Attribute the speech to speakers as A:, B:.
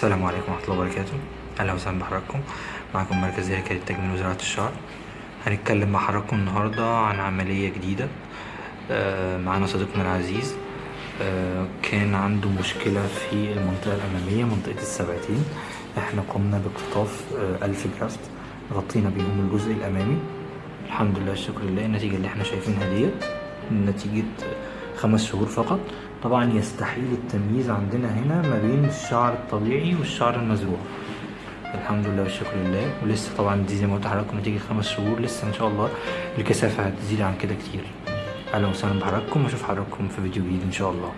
A: السلام عليكم ورحمة الله وبركاته. أهلا وسهلا بحضراتكم. معكم مركز هيكل التجميل وزراعة الشعر هنتكلم مع حضراتكم النهاردة عن عملية جديدة. آه، معانا صديقنا العزيز. آه، كان عنده مشكلة في المنطقة الأمامية منطقة السبعتين. إحنا قمنا باقتطاف آه، ألف جرافت. غطينا بيهم الجزء الأمامي. الحمد لله الشكر لله. النتيجة اللي إحنا شايفينها ديت نتيجة خمس شهور فقط. طبعا يستحيل التمييز عندنا هنا ما بين الشعر الطبيعي والشعر المزروع. الحمد لله والشكر لله. ولسه طبعا دي زي ما قلت لحضراتكم نتيجة خمس شهور لسه إن شاء الله. الكثافة هتزيد عن كده كتير. أهلا وسهلا بحضراتكم. واشوف حضراتكم في فيديو جديد إن شاء الله.